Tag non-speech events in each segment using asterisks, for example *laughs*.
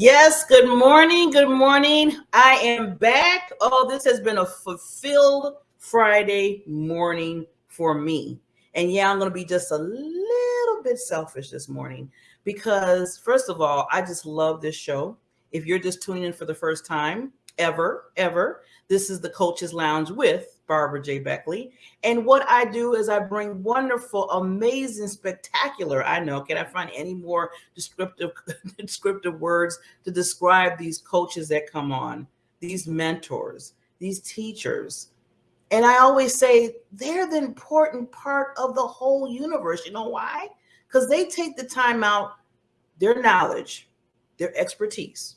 Yes, good morning. Good morning. I am back. Oh, this has been a fulfilled Friday morning for me. And yeah, I'm going to be just a little bit selfish this morning because, first of all, I just love this show. If you're just tuning in for the first time, ever, ever, this is the Coaches Lounge with Barbara J. Beckley. And what I do is I bring wonderful, amazing, spectacular. I know, can I find any more descriptive *laughs* descriptive words to describe these coaches that come on, these mentors, these teachers? And I always say they're the important part of the whole universe. You know why? Because they take the time out, their knowledge, their expertise,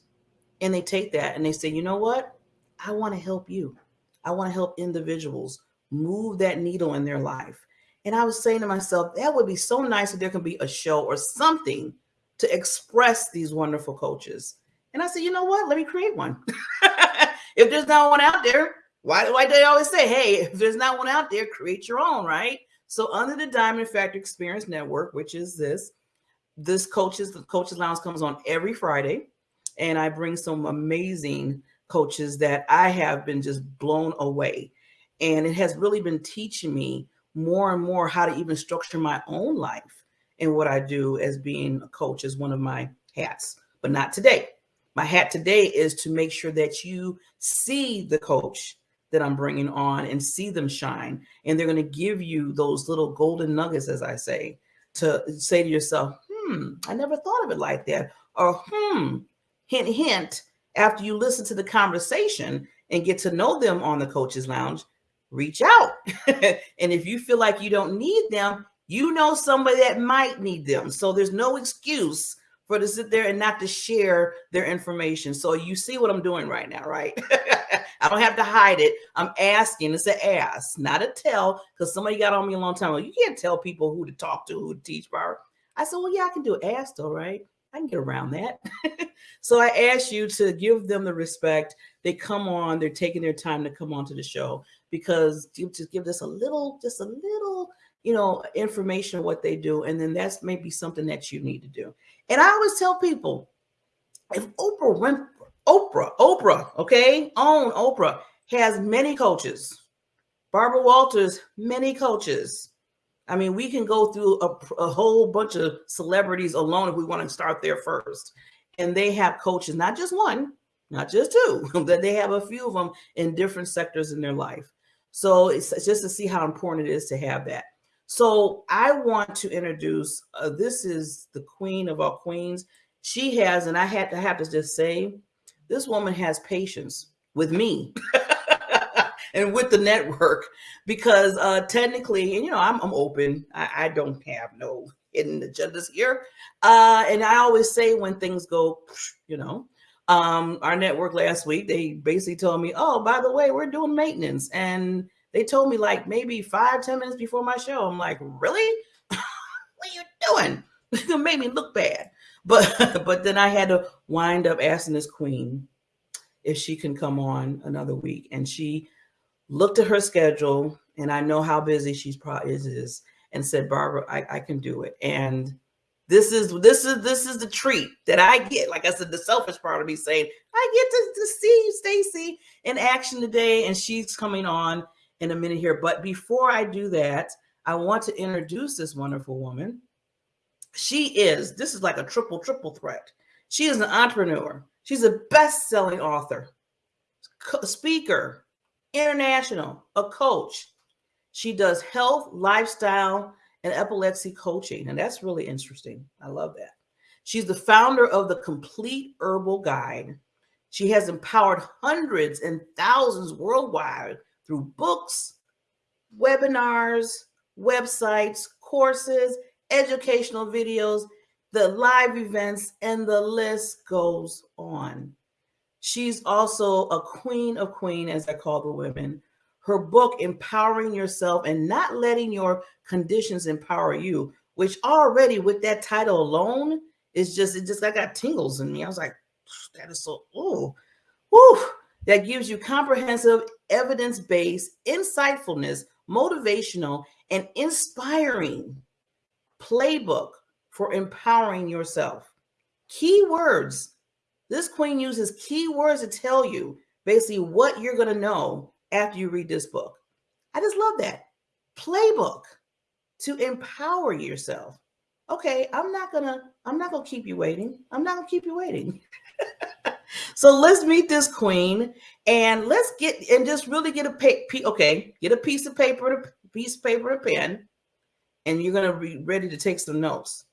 and they take that and they say, you know what? I want to help you. I want to help individuals move that needle in their life. And I was saying to myself, that would be so nice if there could be a show or something to express these wonderful coaches. And I said, you know what? Let me create one. *laughs* if there's not one out there, why, do they always say, hey, if there's not one out there, create your own, right? So under the Diamond Factor Experience Network, which is this, this coaches, the Coaches Lounge comes on every Friday. And I bring some amazing coaches that I have been just blown away. And it has really been teaching me more and more how to even structure my own life and what I do as being a coach is one of my hats, but not today. My hat today is to make sure that you see the coach that I'm bringing on and see them shine. And they're going to give you those little golden nuggets, as I say, to say to yourself, hmm, I never thought of it like that. Or, hmm, hint, hint, after you listen to the conversation and get to know them on the coaches lounge, reach out. *laughs* and if you feel like you don't need them, you know somebody that might need them. So there's no excuse for to sit there and not to share their information. So you see what I'm doing right now, right? *laughs* I don't have to hide it. I'm asking. It's an ask, not a tell, because somebody got on me a long time ago. You can't tell people who to talk to, who to teach, Barbara. I said, well, yeah, I can do. Ask though, right? I can get around that. *laughs* so I ask you to give them the respect. They come on, they're taking their time to come on to the show because you just give us a little, just a little, you know, information of what they do. And then that's maybe something that you need to do. And I always tell people, if Oprah went, Oprah, Oprah, okay, own Oprah has many coaches. Barbara Walters, many coaches. I mean, we can go through a, a, whole bunch of celebrities alone if we want to start there first. And they have coaches, not just one, not just two, *laughs* that they have a few of them in different sectors in their life. So it's just to see how important it is to have that. So I want to introduce, uh, this is the queen of all queens. She has, and I had to have to just say, this woman has patience with me. *laughs* and with the network because uh, technically, and you know, I'm, I'm open. I, I, don't have no hidden agendas here. Uh, and I always say when things go, you know, um, our network last week, they basically told me, oh, by the way, we're doing maintenance. And they told me like maybe five, ten minutes before my show. I'm like, really? *laughs* what are you doing? *laughs* it made me look bad. But *laughs* but then I had to wind up asking this queen if she can come on another week. And she looked at her schedule and I know how busy she's probably is, and said, Barbara, I, I can do it. And this is this is this is the treat that I get. Like I said, the selfish part of me saying, I get to, to see Stacy, in action today. And she's coming on in a minute here. But before I do that, I want to introduce this wonderful woman. She is, this is like a triple, triple threat. She is an entrepreneur. She's a best-selling author, speaker, international, a coach. She does health, lifestyle, and epilepsy coaching. And that's really interesting. I love that. She's the founder of the Complete Herbal Guide. She has empowered hundreds and thousands worldwide through books, webinars, websites, courses, educational videos, the live events, and the list goes on. She's also a queen of queen, as I call the women. Her book, Empowering Yourself and Not Letting Your Conditions Empower You, which already with that title alone is just, it just, I got tingles in me. I was like, that is so, oh, whew. That gives you comprehensive, evidence-based, insightfulness, motivational, and inspiring playbook for empowering yourself. Key words This queen uses keywords to tell you basically what you're going to know after you read this book. I just love that. Playbook to empower yourself. Okay, I'm not going to I'm not going to keep you waiting. I'm not going to keep you waiting. *laughs* so let's meet this queen and let's get and just really get a pay, okay, get a piece of paper, a piece of paper, a pen, and you're going to be ready to take some notes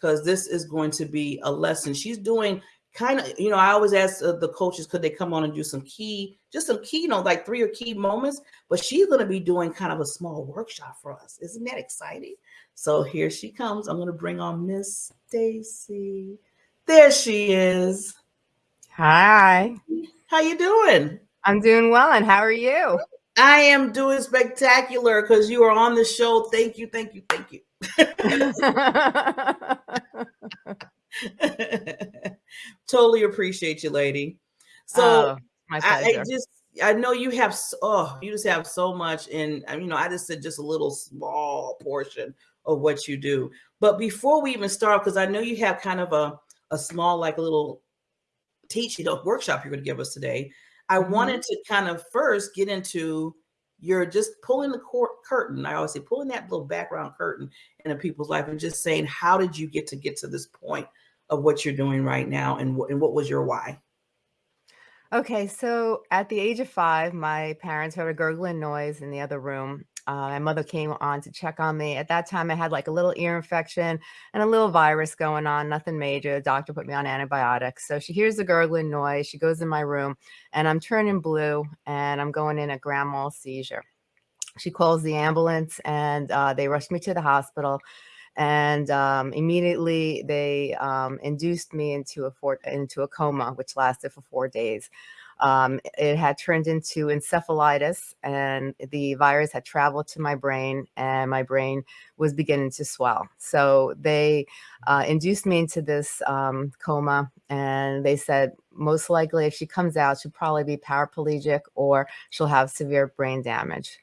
because this is going to be a lesson. She's doing kind of, you know, I always ask uh, the coaches, could they come on and do some key, just some key, you know, like three or key moments, but she's going to be doing kind of a small workshop for us. Isn't that exciting? So here she comes. I'm going to bring on Miss Stacy. There she is. Hi. How you doing? I'm doing well, and how are you? I am doing spectacular because you are on the show. Thank you, thank you, thank you. *laughs* *laughs* *laughs* *laughs* totally appreciate you, lady. So oh, I, I, just I know you have oh you just have so much, and you know I just said just a little small portion of what you do. But before we even start, because I know you have kind of a a small like a little teaching a workshop you're going to give us today. I mm-hmm. wanted to kind of first get into you're just pulling the court curtain. I always say pulling that little background curtain in a people's life and just saying, how did you get to get to this point of what you're doing right now, and and what was your why? Okay, so at the age of five, my parents heard a gurgling noise in the other room, uh, my mother came on to check on me. At that time, I had like a little ear infection and a little virus going on, nothing major. The doctor put me on antibiotics. So she hears the gurgling noise. She goes in my room and I'm turning blue and I'm going in a grand mal seizure. She calls the ambulance and uh, they rushed me to the hospital. And um, immediately they um, induced me into a, four, into a coma, which lasted for four days. Um, it had turned into encephalitis and the virus had traveled to my brain and my brain was beginning to swell. So they uh, induced me into this um, coma and they said, most likely if she comes out, she'll probably be paraplegic or she'll have severe brain damage.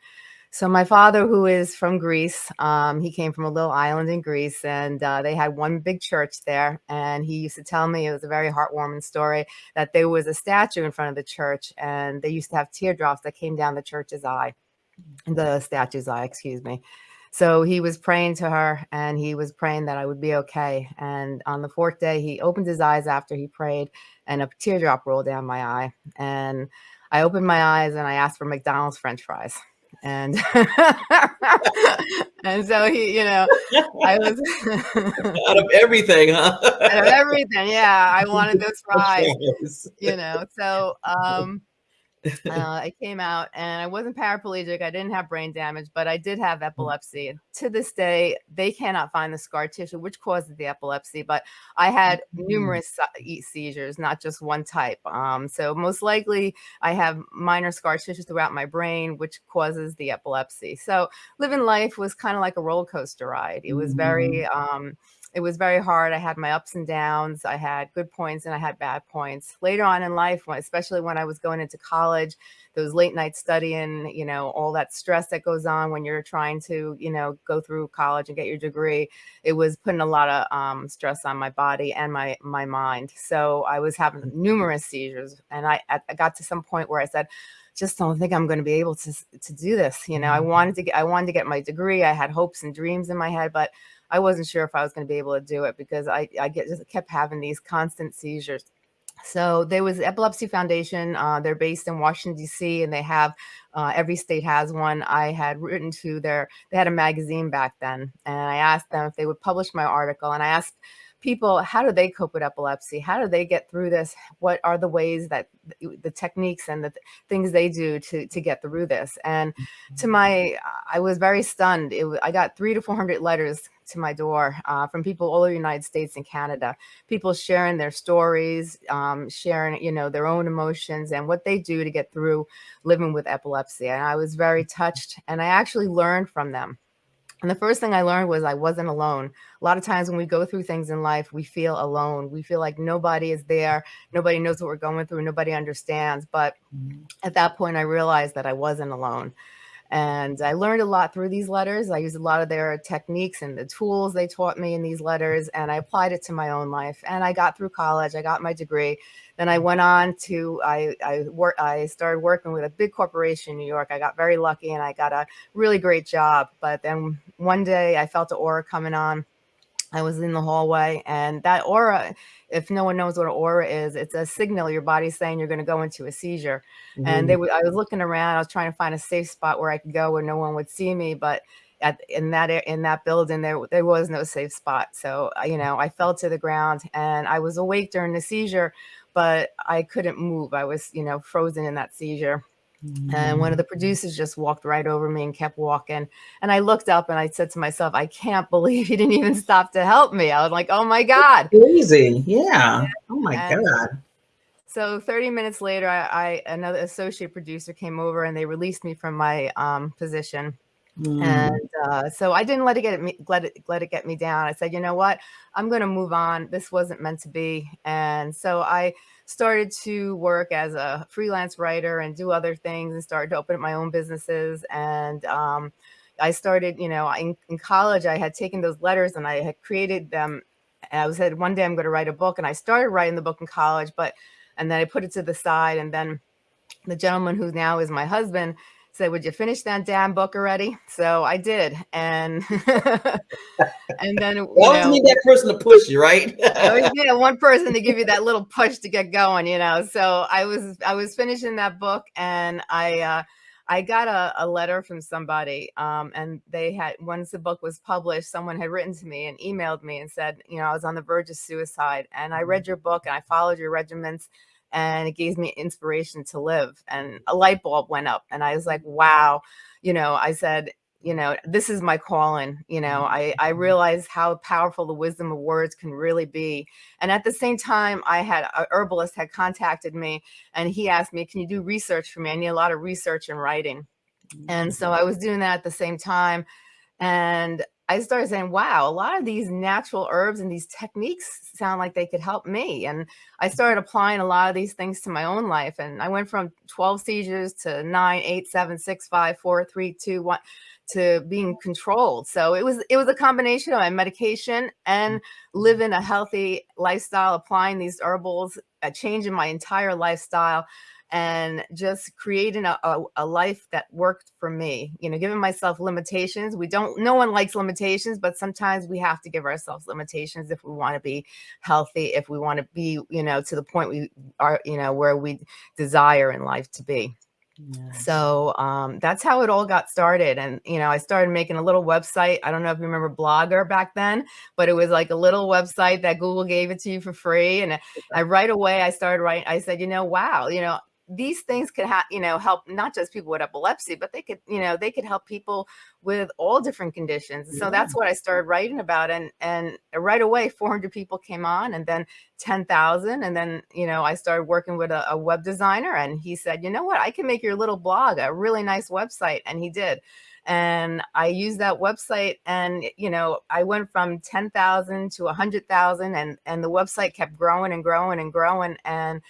So my father, who is from Greece, um, he came from a little island in Greece, and uh, they had one big church there. And he used to tell me it was a very heartwarming story that there was a statue in front of the church, and they used to have teardrops that came down the church's eye, the statue's eye, excuse me. So he was praying to her, and he was praying that I would be okay. And on the fourth day, he opened his eyes after he prayed, and a teardrop rolled down my eye. And I opened my eyes, and I asked for McDonald's French fries and *laughs* and so he you know i was *laughs* out of everything huh? Out of everything yeah i wanted those *laughs* fries you know so um uh, *laughs* I came out and I wasn't paraplegic. I didn't have brain damage, but I did have mm. epilepsy. To this day, they cannot find the scar tissue, which causes the epilepsy, but I had mm. numerous seizures, not just one type. Um, so most likely I have minor scar tissue throughout my brain, which causes the epilepsy. So living life was kind of like a roller coaster ride. It was very, mm. um, it was very hard. I had my ups and downs. I had good points and I had bad points. Later on in life, especially when I was going into college, those late nights studying, you know, all that stress that goes on when you're trying to, you know, go through college and get your degree, it was putting a lot of um, stress on my body and my my mind. So I was having mm. numerous seizures, and I, I got to some point where I said, just don't think I'm going to be able to to do this. You know, I mm. wanted to get I wanted to get my degree. I had hopes and dreams in my head, but I wasn't sure if I was going to be able to do it because I, I get, just kept having these constant seizures. So there was Epilepsy Foundation. Uh, they're based in Washington, D.C., and they have uh, every state has one. I had written to their, they had a magazine back then, and I asked them if they would publish my article. And I asked people, how do they cope with epilepsy? How do they get through this? What are the ways that the techniques and the th things they do to, to get through this? And to mm-hmm. my, I was very stunned. It, I got three to 400 letters to my door uh, from people all over the United States and Canada, people sharing their stories, um, sharing, you know, their own emotions and what they do to get through living with epilepsy. And I was very touched and I actually learned from them. And the first thing I learned was I wasn't alone. A lot of times when we go through things in life, we feel alone. We feel like nobody is there. Nobody knows what we're going through. Nobody understands. But mm-hmm. at that point, I realized that I wasn't alone. And I learned a lot through these letters. I used a lot of their techniques and the tools they taught me in these letters, and I applied it to my own life. And I got through college, I got my degree. Then I went on to, I, I, work, I started working with a big corporation in New York. I got very lucky and I got a really great job. But then one day I felt the aura coming on I was in the hallway and that aura, if no one knows what an aura is, it's a signal your body's saying you're going to go into a seizure. Mm -hmm. And they mm-hmm. I was looking around, I was trying to find a safe spot where I could go where no one would see me, but at, in that in that building there there was no safe spot. So, you know, I fell to the ground and I was awake during the seizure, but I couldn't move. I was, you know, frozen in that seizure. And one of the mm. producers just walked right over me and kept walking. And I looked up and I said to myself, I can't believe he didn't even stop to help me. I was like, oh my God. crazy. Yeah. Oh my and God. So 30 minutes later, I, I, another associate producer came over and they released me from my um, position. Mm. And uh, so I didn't let it get me let it let it get me down. I said, you know what, I'm going to move on. This wasn't meant to be. And so I started to work as a freelance writer and do other things and started to open up my own businesses. And um, I started, you know, in, in, college, I had taken those letters and I had created them. And I said, one day I'm going to write a book. And I started writing the book in college, but, and then I put it to the side. And then the gentleman who now is my husband, said, would you finish that damn book already? So I did. And *laughs* and then *laughs* you always know, need that person to push you, right? I always need one person to give you that little push to get going, you know. So I was I was finishing that book and I uh I got a, a letter from somebody um, and they had, once the book was published, someone had written to me and emailed me and said, you know, I was on the verge of suicide and I read your book and I followed your regiments and it gave me inspiration to live and a light bulb went up and i was like wow you know i said you know this is my calling you know i i mm-hmm. realized how powerful the wisdom of words can really be and at the same time i had a herbalist had contacted me and he asked me can you do research for me i need a lot of research and writing and so i was doing that at the same time and I started saying, wow, a lot of these natural herbs and these techniques sound like they could help me. And I started applying a lot of these things to my own life. And I went from 12 seizures to nine, eight, seven, six, five, four, three, two, one to being controlled. So it was it was a combination of my medication and mm-hmm. living a healthy lifestyle, applying these herbals, a change in my entire lifestyle and just creating a, a, a, life that worked for me you know giving myself limitations we don't no one likes limitations but sometimes we have to give ourselves limitations if we want to be healthy if we want to be you know to the point we are you know where we desire in life to be yeah. So um, that's how it all got started. And, you know, I started making a little website. I don't know if you remember Blogger back then, but it was like a little website that Google gave it to you for free. And I right away, I started writing, I said, you know, wow, you know, these things could have, you know, help not just people with epilepsy, but they could, you know, they could help people with all different conditions. So that's what I started writing about. And, and right away, 400 people came on and then 10,000. And then, you know, I started working with a, a web designer and he said, you know what, I can make your little blog a really nice website. And he did and I used that website and you know I went from 10,000 to 100,000 and and the website kept growing and growing and growing and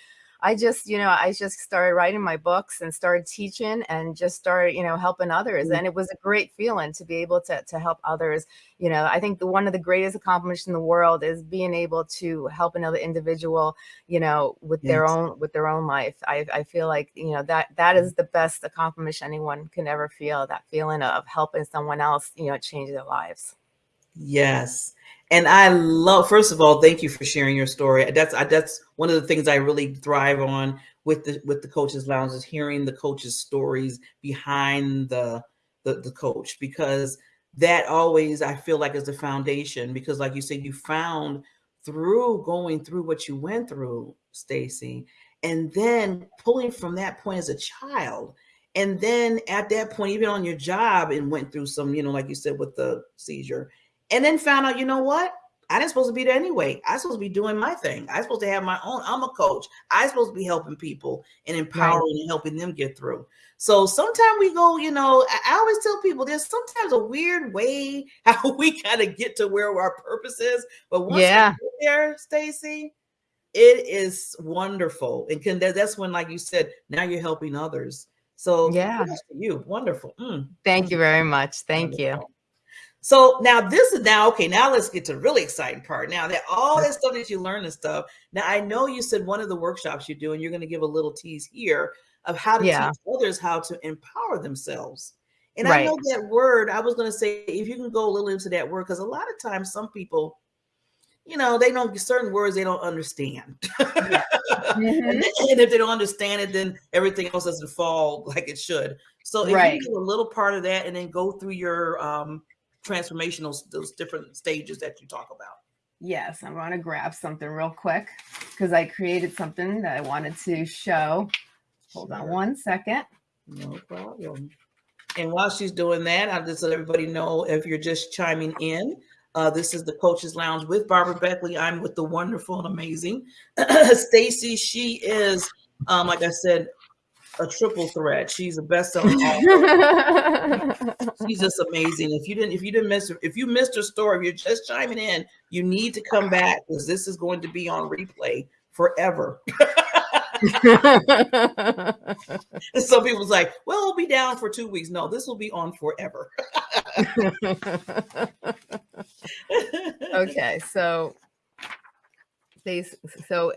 I just, you know, I just started writing my books and started teaching and just started, you know, helping others. Mm. And it was a great feeling to be able to, to help others. You know, I think the one of the greatest accomplishments in the world is being able to help another individual, you know, with yes. their own, with their own life. I, I feel like, you know, that, that is the best accomplishment anyone can ever feel that feeling of helping someone else, you know, change their lives. Yes. And I love, first of all, thank you for sharing your story. That's that's one of the things I really thrive on with the with the coaches lounge is hearing the coaches stories behind the, the the coach because that always I feel like is the foundation because like you said you found through going through what you went through Stacy and then pulling from that point as a child and then at that point even on your job and went through some you know like you said with the seizure and then found out, you know what? I didn't supposed to be there anyway. I supposed to be doing my thing. I supposed to have my own. I'm a coach. I supposed to be helping people and empowering right. and helping them get through. So sometimes we go, you know, I always tell people there's sometimes a weird way *laughs* how we kind of get to where our purpose is. But once yeah. there, Stacy, it is wonderful. And can that's when, like you said, now you're helping others So yeah, you wonderful. Mm. Thank you very much. Thank wonderful. you. So now this is now okay. Now let's get to the really exciting part. Now that all this stuff that you learn and stuff. Now I know you said one of the workshops you do, and you're going to give a little tease here of how to yeah. teach others how to empower themselves. And right. I know that word. I was going to say if you can go a little into that word because a lot of times some people, you know, they don't certain words they don't understand. Yeah. *laughs* mm-hmm. and, and, if they don't understand it, then everything else doesn't fall like it should. So if right. you do a little part of that and then go through your um transformational those different stages that you talk about. Yes, I'm going to grab something real quick because I created something that I wanted to show. Hold sure. on one second. No problem. And while she's doing that, I'll just let everybody know if you're just chiming in. Uh, this is the Coaches Lounge with Barbara Beckley. I'm with the wonderful and amazing *clears throat* Stacy. She is, um, like I said, a triple threat. She's a best-selling author. *laughs* She's just amazing. If you didn't, if you didn't miss, if you missed her story, if you're just chiming in, you need to come back because this is going to be on replay forever. *laughs* and some people's like, well, we'll be down for two weeks. No, this will be on forever. *laughs* okay, so they so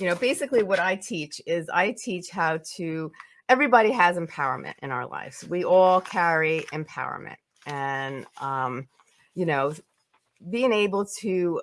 you know, basically what I teach is I teach how to, everybody has empowerment in our lives. We all carry empowerment and, um, you know, being able to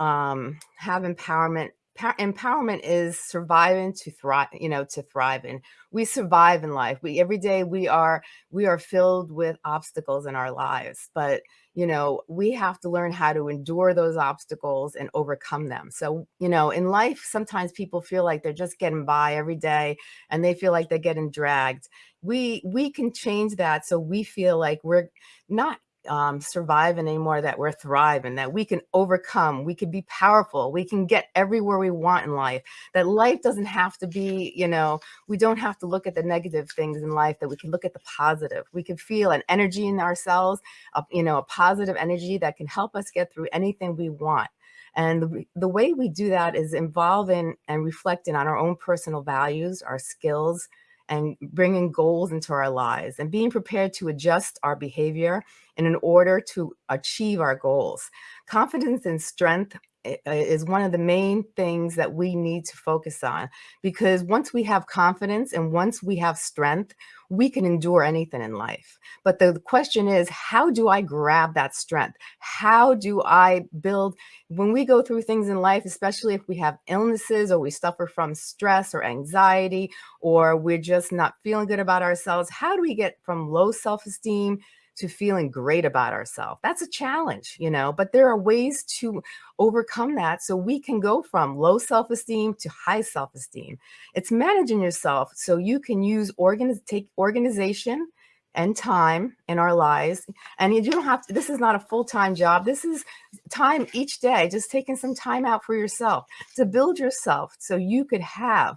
um, have empowerment empowerment is surviving to thrive you know to thrive and we survive in life we every day we are we are filled with obstacles in our lives but you know, we have to learn how to endure those obstacles and overcome them. So, you know, in life, sometimes people feel like they're just getting by every day and they feel like they're getting dragged. We we can change that so we feel like we're not um, surviving anymore, that we're thriving, that we can overcome, we can be powerful, we can get everywhere we want in life, that life doesn't have to be, you know, we don't have to look at the negative things in life, that we can look at the positive. We can feel an energy in ourselves, a, you know, a positive energy that can help us get through anything we want. And the, the way we do that is involving and reflecting on our own personal values, our skills, and bringing goals into our lives and being prepared to adjust our behavior in order to achieve our goals. Confidence and strength is one of the main things that we need to focus on because once we have confidence and once we have strength, we can endure anything in life. But the question is, how do I grab that strength? How do I build, when we go through things in life, especially if we have illnesses or we suffer from stress or anxiety, or we're just not feeling good about ourselves, how do we get from low self-esteem to feeling great about ourselves. That's a challenge, you know, but there are ways to overcome that so we can go from low self-esteem to high self-esteem. It's managing yourself so you can use organ take organization and time in our lives. And you don't have to, this is not a full-time job. This is time each day, just taking some time out for yourself to build yourself so you could have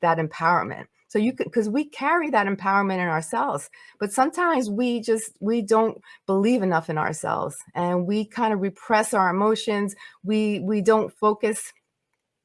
that empowerment. So you could, because we carry that empowerment in ourselves, but sometimes we just, we don't believe enough in ourselves and we kind of repress our emotions. We, we don't focus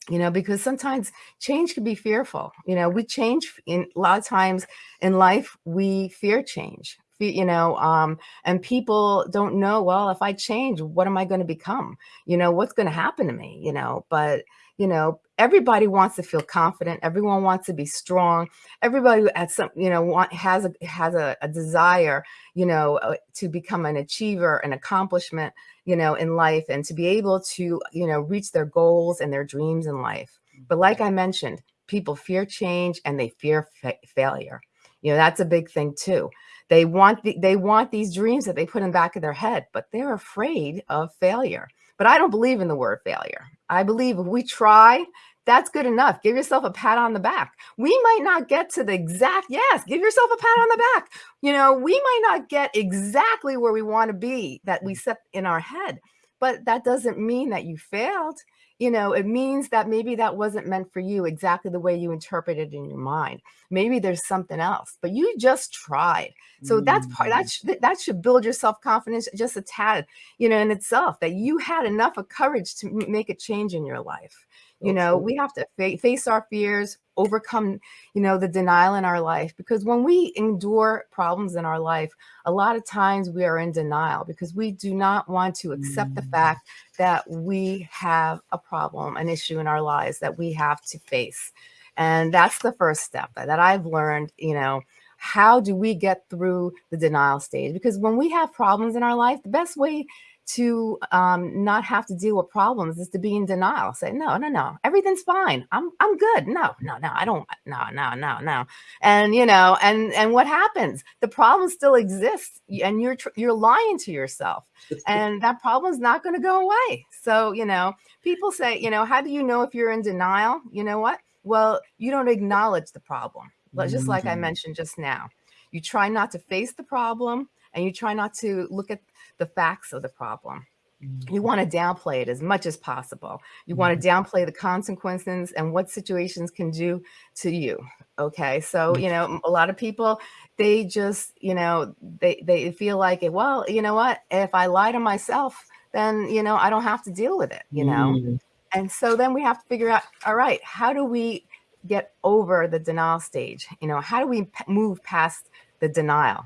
you know, because sometimes change can be fearful. You know, we change in a lot of times in life, we fear change, you know, um, and people don't know, well, if I change, what am I going to become? You know, what's going to happen to me? You know, but you know, everybody wants to feel confident. Everyone wants to be strong. Everybody at some, you know, want, has a has a, a desire, you know, uh, to become an achiever, an accomplishment, you know, in life, and to be able to, you know, reach their goals and their dreams in life. But like I mentioned, people fear change and they fear fa failure. You know, that's a big thing too. They want the, they want these dreams that they put in the back of their head, but they're afraid of failure. But I don't believe in the word failure. I believe if we try, that's good enough. Give yourself a pat on the back. We might not get to the exact, yes, give yourself a pat on the back. You know, we might not get exactly where we want to be that we mm. set in our head, but that doesn't mean that you failed. You know, it means that maybe that wasn't meant for you exactly the way you interpreted it in your mind. Maybe there's something else, but you just tried. So mm. that's part that mm-hmm. that should build your self-confidence just a tad, you know, in itself that you had enough of courage to make a change in your life You know, we have to fa- face our fears, overcome, you know, the denial in our life. Because when we endure problems in our life, a lot of times we are in denial because we do not want to accept mm. the fact that we have a problem, an issue in our lives that we have to face. And that's the first step that I've learned, you know, how do we get through the denial stage? Because when we have problems in our life, the best way to um, not have to deal with problems is to be in denial. Say, no, no, no, everything's fine. I'm, I'm good. No, no, no, I don't. No, no, no, no. And you know, and and what happens? The problem still exists, and you're you're lying to yourself, *laughs* and that problem's not going to go away. So you know, people say, you know, how do you know if you're in denial? You know what? Well, you don't acknowledge the problem, just like I mm-hmm. mentioned just now. You try not to face the problem, and you try not to look at the facts of the problem. You mm-hmm. want to downplay it as much as possible. You want to mm-hmm. downplay the consequences and what situations can do to you. Okay. So, you know, a lot of people, they just, you know, they, they feel like, well, you know what, if I lie to myself, then, you know, I don't have to deal with it, you know? Mm. And so then we have to figure out, all right, how do we get over the denial stage? You know, how do we move past the denial?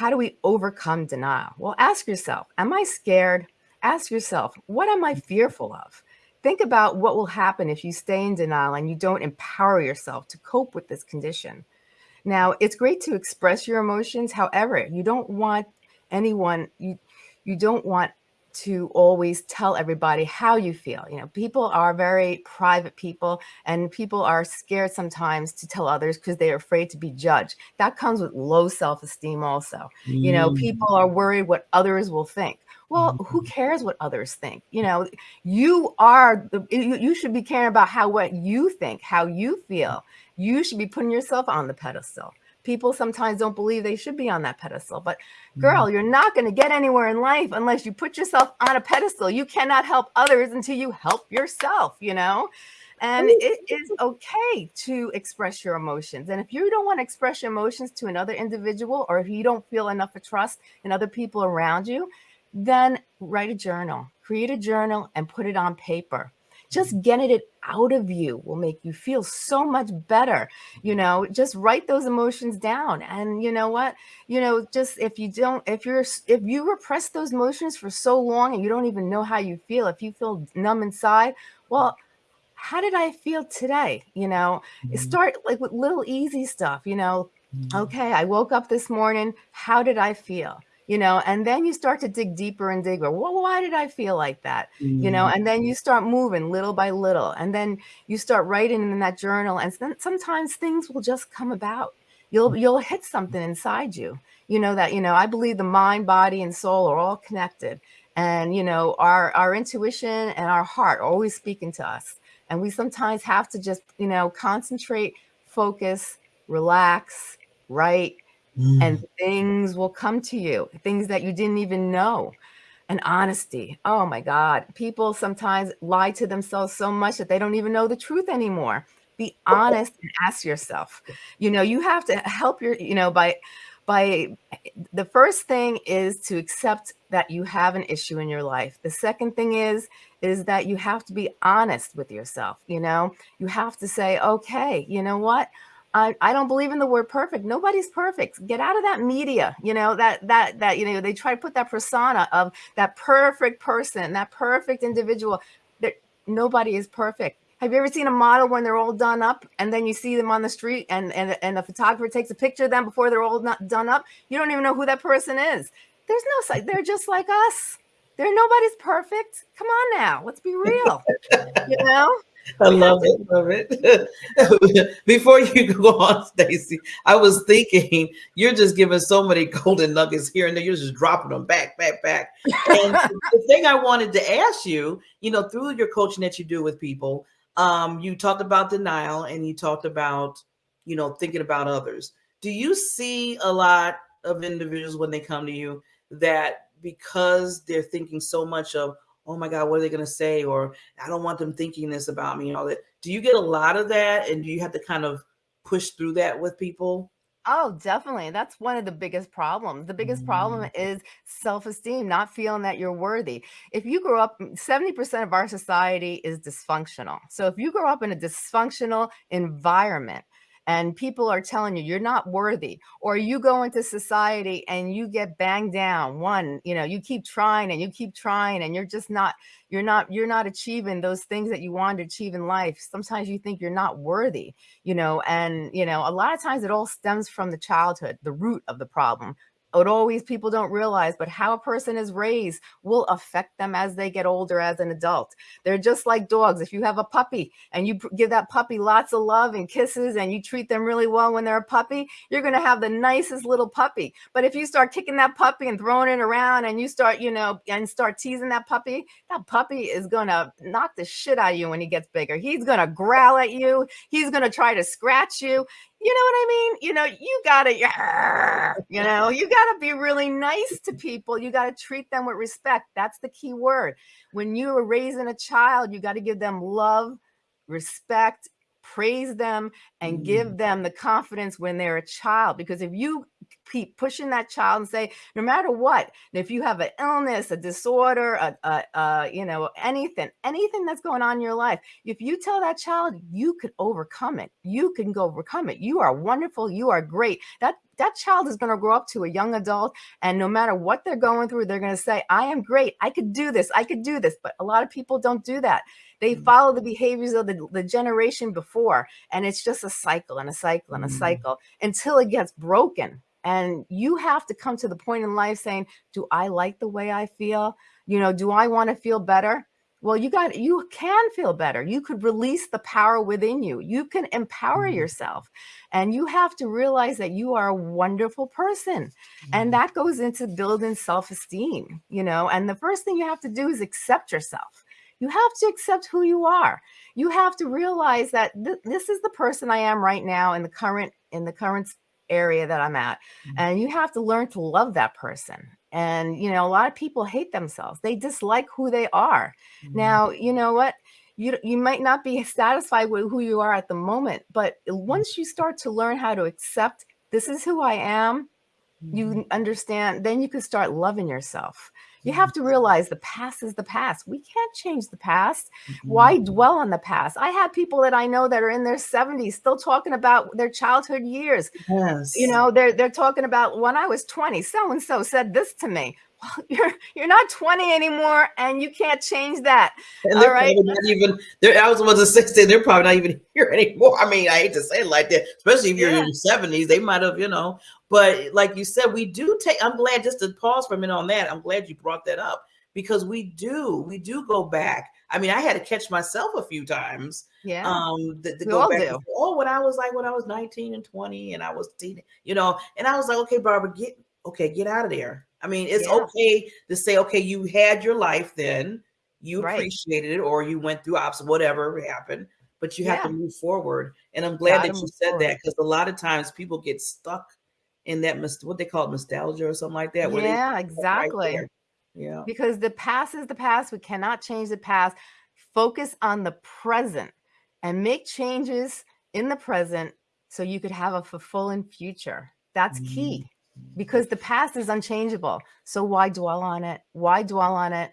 How do we overcome denial? Well, ask yourself, am I scared? Ask yourself, what am I fearful of? Think about what will happen if you stay in denial and you don't empower yourself to cope with this condition. Now, it's great to express your emotions. However, you don't want anyone, you, you don't want to always tell everybody how you feel. You know, people are very private people and people are scared sometimes to tell others because they're afraid to be judged. That comes with low self-esteem also. Mm. You know, people are mm. worried what others will think. Well, who mm-hmm. cares what others think? You know, you are the, you, you should be caring about how what you think, how you feel. You should be putting yourself on the pedestal people sometimes don't believe they should be on that pedestal. But girl, mm-hmm. you're not going to get anywhere in life unless you put yourself on a pedestal. You cannot help others until you help yourself, you know? And it is okay to express your emotions. And if you don't want to express your emotions to another individual, or if you don't feel enough of trust in other people around you, then write a journal, create a journal and put it on paper just getting it out of you will make you feel so much better you know? Just write those emotions down. And you know what? You know just if you don't if you're if you repress those emotions for so long and you don't even know how you feel if you feel numb inside well how did i feel today? You know? Mm-hmm. start like with little easy stuff you know? Mm-hmm. okay i woke up this morning. How did i feel you know, and then you start to dig deeper and dig, Well, why did I feel like that? Mm. You know, mm. and then you start moving little by little, and then you start writing in that journal, and then sometimes things will just come about. You'll you'll hit something inside you. You know that you know. I believe the mind, body, and soul are all connected, and you know our our intuition and our heart are always speaking to us, and we sometimes have to just you know concentrate, focus, relax, write mm. and things will come to you, things that you didn't even know. And honesty. Oh my God. People sometimes lie to themselves so much that they don't even know the truth anymore. Be honest and ask yourself. You know, you have to help your, you know, by by the first thing is to accept that you have an issue in your life. The second thing is is that you have to be honest with yourself, you know? You have to say, "Okay, you know what? I, I don't believe in the word perfect. Nobody's perfect. Get out of that media, you know, that that that you know, they try to put that persona of that perfect person, that perfect individual. That nobody is perfect. Have you ever seen a model when they're all done up and then you see them on the street and and, and the photographer takes a picture of them before they're all not done up? You don't even know who that person is. There's no they're just like us. They're nobody's perfect. Come on now, let's be real. you know? I love it, love it. *laughs* Before you go on, Stacy, I was thinking you're just giving so many golden nuggets here and there. You're just dropping them back, back, back. And *laughs* the thing I wanted to ask you, you know, through your coaching that you do with people, um, you talked about denial and you talked about, you know, thinking about others. Do you see a lot of individuals when they come to you that because they're thinking so much of oh my God, what are they going to say? Or I don't want them thinking this about me. and All that. Do you get a lot of that? And do you have to kind of push through that with people? Oh, definitely. That's one of the biggest problems. The biggest problem Mm. is self-esteem, not feeling that you're worthy. If you grow up, 70% of our society is dysfunctional. So if you grow up in a dysfunctional environment and people are telling you you're not worthy, or you go into society and you get banged down, one, you know, you keep trying and you keep trying and you're just not, you're not, you're not achieving those things that you want to achieve in life. Sometimes you think you're not worthy you know, and, you know, a lot of times it all stems from the childhood, the root of the problem. It always people don't realize, but how a person is raised will affect them as they get older as an adult. They're just like dogs. If you have a puppy and you give that puppy lots of love and kisses and you treat them really well when they're a puppy, you're going to have the nicest little puppy. But if you start kicking that puppy and throwing it around and you start, you know, and start teasing that puppy, that puppy is going to knock the shit out of you when he gets bigger. He's going to growl at you. He's going to try to scratch you you know what I mean? You know, you gotta, you know, you gotta be really nice to people. You gotta treat them with respect. That's the key word. When you are raising a child, you gotta give them love, respect, praise them, and give Mm. them the confidence when they're a child. Because if you keep pushing that child and say, no matter what, if you have an illness, a disorder, a, a, a, you know, anything, anything that's going on in your life, if you tell that child you could overcome it, you can go overcome it. You are wonderful. You are great. That that child is going to grow up to a young adult and no matter what they're going through they're going to say i am great i could do this i could do this but a lot of people don't do that they Mm. follow the behaviors of the, the generation before and it's just a cycle and a cycle and a Mm. cycle until it gets broken and you have to come to the point in life saying do i like the way i feel you know do i want to feel better well you got you can feel better you could release the power within you you can empower Mm. yourself and you have to realize that you are a wonderful person Mm. and that goes into building self-esteem you know and the first thing you have to do is accept yourself you have to accept who you are. You have to realize that th- this is the person i am right now in the current in the current area that i'm at Mm. and you have to learn to love that person and you know a lot of people hate themselves. They dislike who they are. Mm. now you know what? You you might not be *laughs* satisfied with who you are at the moment but once you start to learn how to accept this is who i am you understand then you can start loving yourself you have mm-hmm. to realize the past is the past. We can't change the past. Why dwell on the past? I have people that i know that are in their 70s still talking about their childhood years. Yes. you know they're they're talking about when i was 20 so and so said this to me *laughs* you're you're not 20 anymore and you can't change that And all they're not even. They're, I was about to say they're probably not even here *laughs* anymore. I mean, I hate to say it like that, especially if you're yeah in your seventies. They might have, you know. But like you said, we do take. I'm glad just to pause for a minute on that. I'm glad you brought that up because we do, we do go back. I mean, I had to catch myself a few times yeah um to, to we go all back say, oh when i was like when i was 19 and 20 and i was teen, you know and i was like okay barbara get okay get out of there i mean it's yeah okay to say okay you had your life then you right appreciated it or you went through ops whatever happened but you have to move forward and i'm glad that you said forward that because a lot of times people get stuck in that what they call it nostalgia or something like that yeah right exactly there yeah because the past is the past. We cannot change the past. Focus on the present and make changes in the present so you could have a fulfilling future. That's Mhm. key because the past is unchangeable. So why dwell on it? Why dwell on it?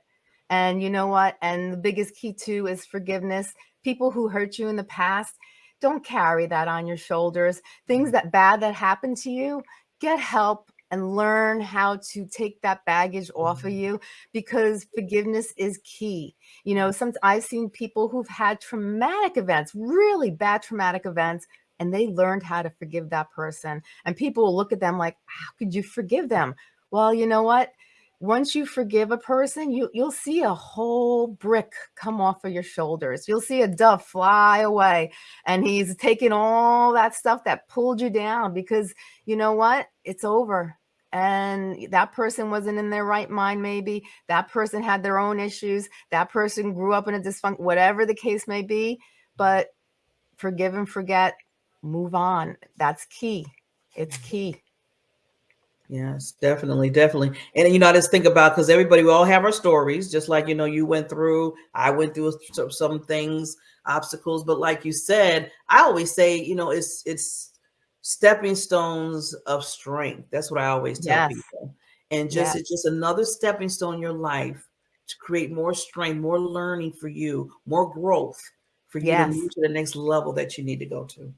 And you know what? And the biggest key too is forgiveness. People who hurt you in the past, don't carry that on your shoulders. Things mm-hmm. that bad that happened to you, get help and learn how to take that baggage off of mm-hmm. you because forgiveness is key. You know, some I've seen people who've had traumatic events, really bad traumatic events, and they learned how to forgive that person. And people will look at them like, how could you forgive them? Well, you know what? Once you forgive a person, you you'll see a whole brick come off of your shoulders. You'll see a dove fly away and he's taking all that stuff that pulled you down because you know what? It's over. And that person wasn't in their right mind, maybe. That person had their own issues. That person grew up in a dysfunction, whatever the case may be. But forgive and forget, move on. That's key. It's mm. key. Yes, definitely, definitely. And you know, I just think about because everybody, we all have our stories, just like you know, you went through, I went through some, some things, obstacles. But like you said, I always say, you know, it's it's stepping stones of strength. That's what I always tell yes. people. And just yes. it's just another stepping stone in your life to create more strength, more learning for you, more growth for you yes. to move to the next level that you need to go to.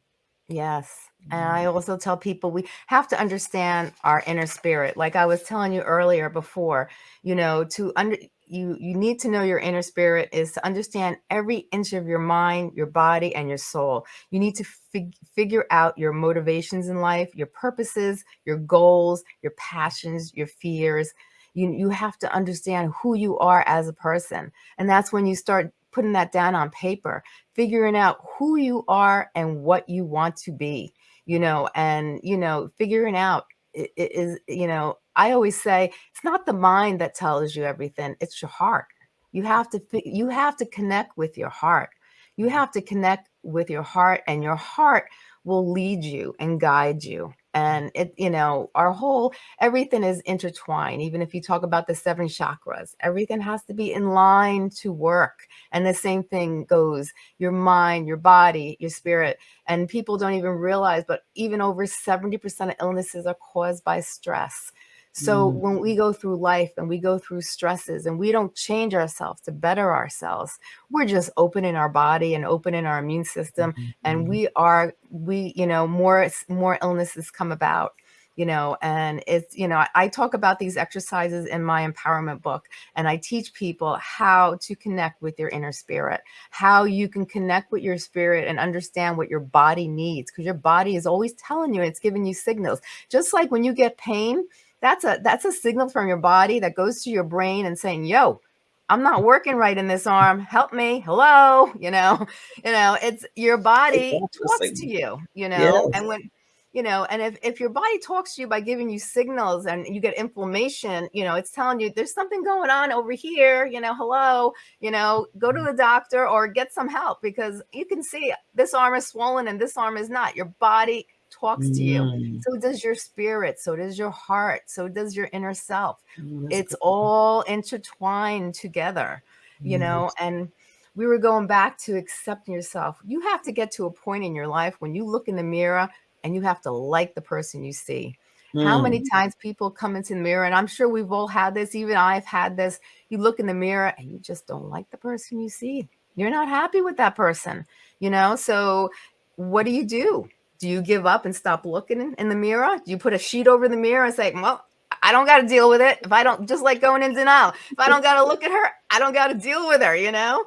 Yes. And I mm-hmm. also tell people we have to understand our inner spirit. Like I was telling you earlier before, you know, to under you you need to know your inner spirit is to understand every inch of your mind, your body and your soul. You need to fig figure out your motivations in life, your purposes, your goals, your passions, your fears. You you have to understand who you are as a person. And that's when you start putting that down on paper, figuring out who you are and what you want to be, you know, and, you know, figuring out is, you know, I always say it's not the mind that tells you everything, it's your heart. You have to, you have to connect with your heart. You have to connect with your heart and your heart will lead you and guide you and it you know our whole everything is intertwined even if you talk about the seven chakras everything has to be in line to work and the same thing goes your mind your body your spirit and people don't even realize but even over 70% of illnesses are caused by stress so mm. when we go through life and we go through stresses and we don't change ourselves to better ourselves, we're just opening our body and opening our immune system. Mm -hmm. And mm-hmm. we are, we, you know, more, more illnesses come about you know, and it's, you know, I, I, talk about these exercises in my empowerment book and I teach people how to connect with your inner spirit, how you can connect with your spirit and understand what your body needs because your body is always telling you, it's giving you signals. Just like when you get pain, that's a that's a signal from your body that goes to your brain and saying, yo, I'm not working right in this arm. Help me. Hello. *laughs* You know, you know, it's your body talks to you, you know, and when you know, and if, if your body talks to you by giving you signals and you get inflammation, you know, it's telling you there's something going on over here, you know, hello, you know, go to the doctor or get some help because you can see this arm is swollen and this arm is not. Your body talks to you. Mm. So does your spirit. So does your heart. So does your inner self. Mm, it's all intertwined together, you mm. know, and we were going back to accepting yourself. You have to get to a point in your life when you look in the mirror and you have to like the person you see. Mm. How many mm. times people come into the mirror, and I'm sure we've all had this, even I've had this. You look in the mirror and you just don't like the person you see. You're not happy with that person, you know? So what do you do? Do you give up and stop looking in the mirror? Do you put a sheet over the mirror and say, well, I don't got to deal with it. If I don't, just like going in denial, if I don't got to look at her, I don't got to deal with her, you know?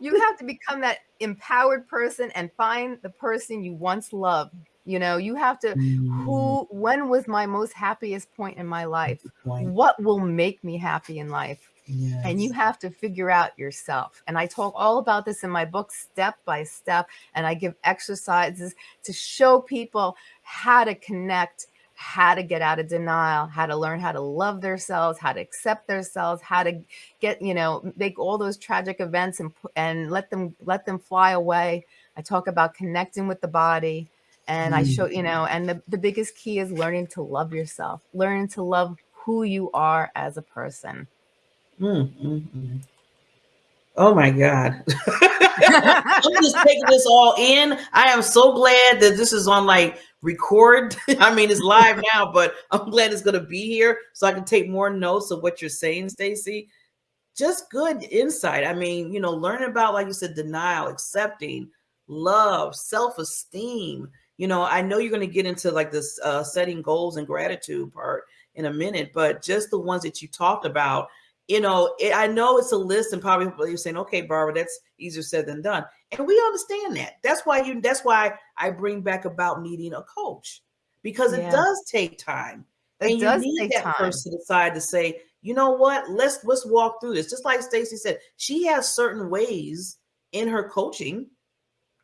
You have to become that empowered person and find the person you once loved. You know, you have to, mm. who, when was my most happiest point in my life? What will make me happy in life? Yes. And you have to figure out yourself. And I talk all about this in my book, step by step. And I give exercises to show people how to connect, how to get out of denial, how to learn how to love themselves, how to accept themselves, how to get, you know, make all those tragic events and, and let them, let them fly away. I talk about connecting with the body. And mm. I show, you know, and the, the biggest key is learning to love yourself, learning to love who you are as a person. Mm. Oh my God. *laughs* I'm just taking this all in. I am so glad that this is on like record. *laughs* I mean, it's live now, but I'm glad it's going to be here so I can take more notes of what you're saying, Stacy. Just good insight. I mean, you know, learning about, like you said, denial, accepting, love, self esteem. You know, I know you're going to get into like this uh, setting goals and gratitude part in a minute, but just the ones that you talked about you know, it, I know it's a list, and probably you're saying, "Okay, Barbara, that's easier said than done," and we understand that. That's why you. That's why I bring back about needing a coach because yeah. it does take time, it and you need that time. person to decide to say, "You know what? Let's let's walk through this." Just like Stacy said, she has certain ways in her coaching,